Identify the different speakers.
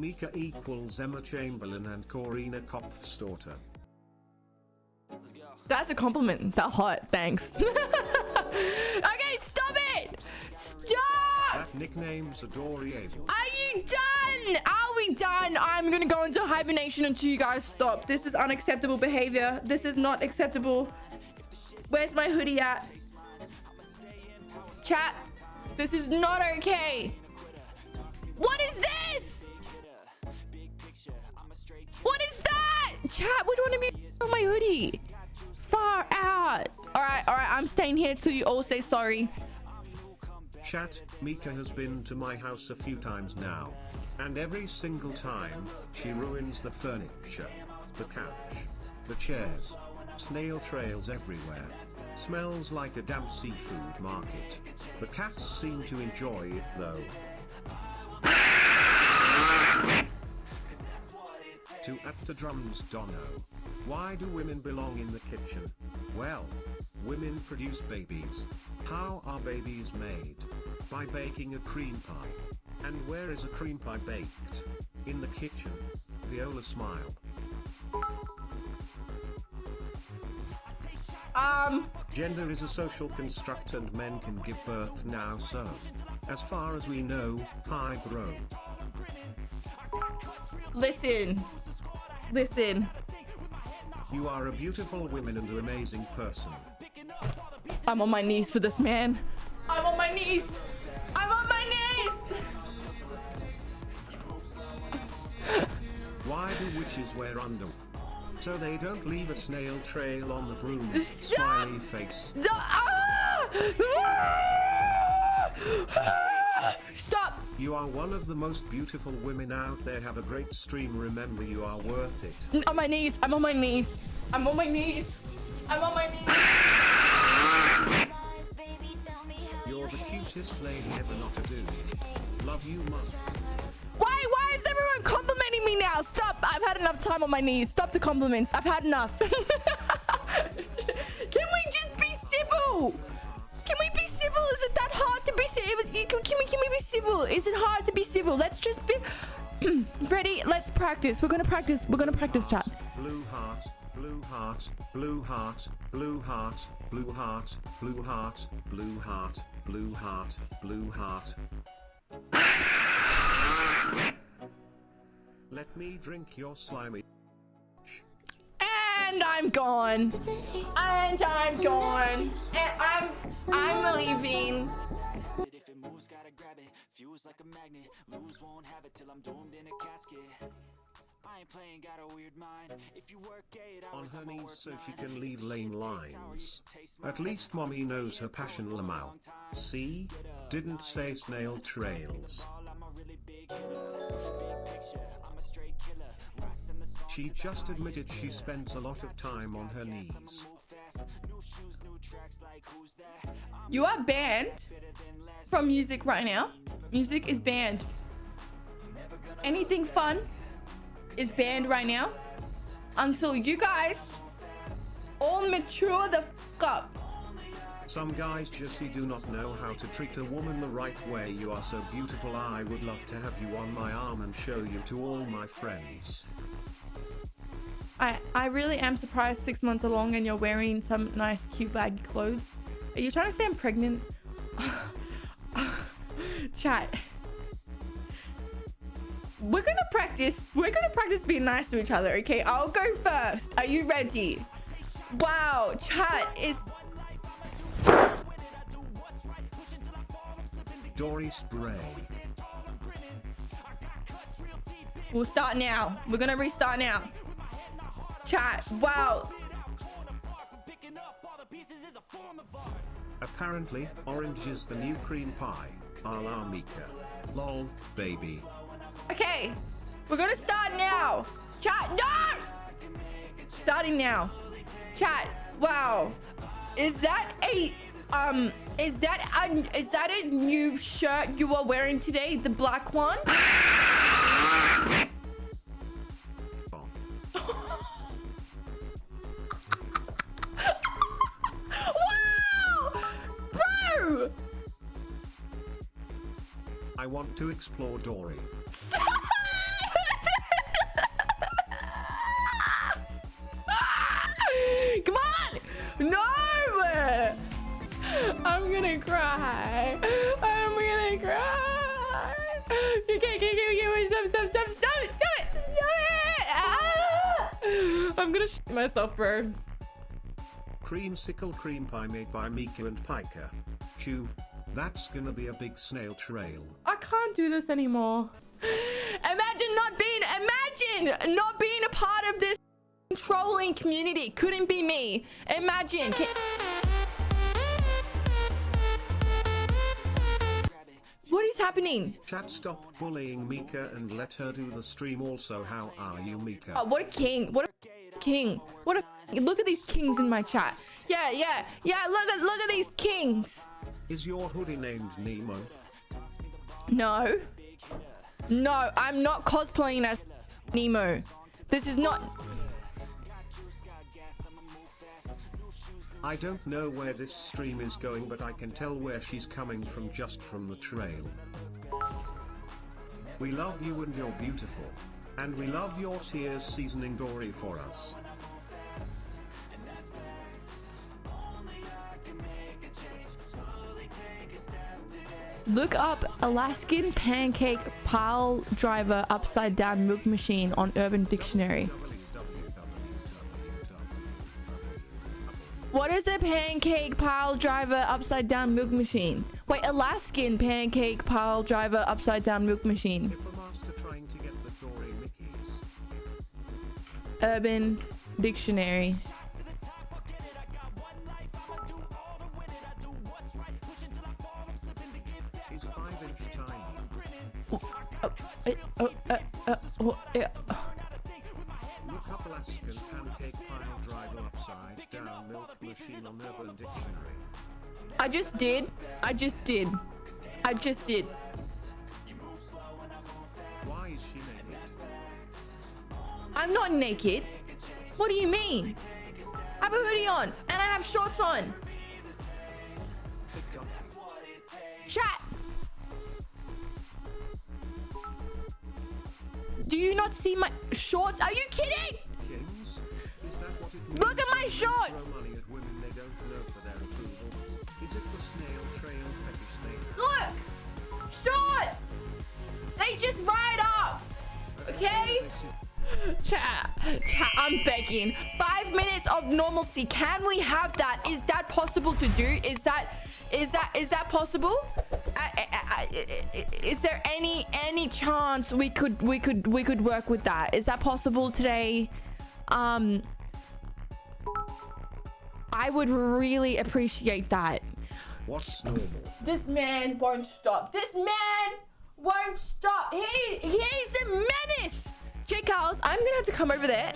Speaker 1: Mika equals Emma Chamberlain and Corina Kopfstorter.
Speaker 2: That's a compliment. That hot. Thanks. okay, stop it! Stop!
Speaker 1: That nickname's adorable.
Speaker 2: Are you done? Are we done? I'm gonna go into hibernation until you guys stop. This is unacceptable behavior. This is not acceptable. Where's my hoodie at? Chat, this is not okay. What is this? Hoodie? Far out. All right, all right. I'm staying here till you all say sorry.
Speaker 1: Chat, Mika has been to my house a few times now. And every single time, she ruins the furniture, the couch, the chairs, snail trails everywhere. Smells like a damp seafood market. The cats seem to enjoy it though. To at the drums Dono. Why do women belong in the kitchen? Well, women produce babies. How are babies made? By baking a cream pie. And where is a cream pie baked? In the kitchen. Viola smile.
Speaker 2: Um,
Speaker 1: Gender is a social construct and men can give birth now so. As far as we know, hi bro.
Speaker 2: listen. Listen.
Speaker 1: You are a beautiful woman and an amazing person.
Speaker 2: I'm on my knees for this man. I'm on my knees. I'm on my knees.
Speaker 1: Why do witches wear underwear? So they don't leave a snail trail on the broom.
Speaker 2: Stop!
Speaker 1: Smiley face.
Speaker 2: No, ah! Ah! Stop.
Speaker 1: You are one of the most beautiful women out there. Have a great stream. Remember, you are worth it.
Speaker 2: On my knees. I'm on my knees. I'm on my knees. I'm on my knees.
Speaker 1: You're the cutest lady ever not a dude. Love you much.
Speaker 2: Why? Why is everyone complimenting me now? Stop. I've had enough time on my knees. Stop the compliments. I've had enough. Can we just be civil? Can, can we can we be civil? Is it hard to be civil? Let's just be ready. Let's practice. We're gonna practice. We're gonna practice, chat.
Speaker 1: Blue heart, blue heart, blue heart, blue heart, blue heart, blue heart, blue heart, blue heart, blue heart. Let me drink your slimy.
Speaker 2: And I'm gone. And I'm gone. And I'm I'm leaving.
Speaker 3: Moves, gotta grab it. Fuse like a magnet. Lose, won't have it till I'm doomed in a casket. I ain't playing, got a weird mind. If you work eight
Speaker 1: On her knees so she can leave lane lines. At least mommy knows her passion Lamau. See? Didn't say snail trails.
Speaker 3: ball, I'm a really big hitter. Big picture, I'm a straight killer. Rise in the song,
Speaker 1: She just admitted she spends a lot of time on her knees.
Speaker 2: You are banned from music right now. Music is banned. Anything fun is banned right now until you guys all mature the fuck up.
Speaker 1: Some guys just do not know how to treat a woman the right way. You are so beautiful. I would love to have you on my arm and show you to all my friends.
Speaker 2: I I really am surprised six months along and you're wearing some nice cute baggy clothes. Are you trying to say I'm pregnant? Chat. We're gonna practice. We're gonna practice being nice to each other, okay? I'll go first. Are you ready? Wow, chat is
Speaker 1: Dory Spray.
Speaker 2: We'll start now. We're gonna restart now. Chat, wow.
Speaker 1: Apparently, orange is the new cream pie. A la Mika. Lol, baby.
Speaker 2: Okay, we're gonna start now. Chat, no! Starting now. Chat, wow. Is that a um? Is that a is that a new shirt you are wearing today? The black one?
Speaker 1: I want to explore Dory. Come on! No!
Speaker 2: I'm gonna cry. I'm gonna cry. You can't give me stop, stop, stop, stop it, stop it, stop it! Ah! I'm gonna shit myself, bro.
Speaker 1: Creamsicle cream pie made by Miku and Pika. Chew. That's gonna be a big snail trail.
Speaker 2: I can't do this anymore. Imagine not being, imagine not being a part of this trolling community. Couldn't be me. Imagine. What is happening?
Speaker 1: Chat stop bullying Mika and let her do the stream also how are you Mika?
Speaker 2: Oh, what a king. What a king. What a look at these kings in my chat. Yeah, yeah, yeah. Look at look at these kings.
Speaker 1: Is your hoodie named Nemo?
Speaker 2: No. No, I'm not cosplaying as Nemo. This is not
Speaker 1: I don't know where this stream is going but I can tell where she's coming from just from the trail. We love you and you're beautiful. And we love your tears seasoning Dory for us.
Speaker 2: Look up Alaskan pancake pile driver upside down milk machine on Urban Dictionary. What is a pancake pile driver upside down milk machine? Wait, Alaskan pancake pile driver upside down milk machine. Urban
Speaker 1: a
Speaker 2: I just did. I just did. I just did.
Speaker 1: Why is she naked?
Speaker 2: I'm not naked. What do you mean? I have a hoodie on and I have shorts on. Chat. Do you not see my shorts? Are you kidding?
Speaker 1: Kings? Is that what it means?
Speaker 2: Look at my shorts.
Speaker 1: Is it the snail trail?
Speaker 2: Look. Shorts. They just ride up. Okay? Chat, chat, I'm begging. Five minutes of normalcy. Can we have that? Is that possible to do? Is that, is that, is that possible? I, I, I, is there any, any chance we could, we could, we could work with that? Is that possible today? Um, I would really appreciate that.
Speaker 1: What's normal?
Speaker 2: This man won't stop. This man won't stop. He he's a menace. J. Carls, I'm gonna have to come over there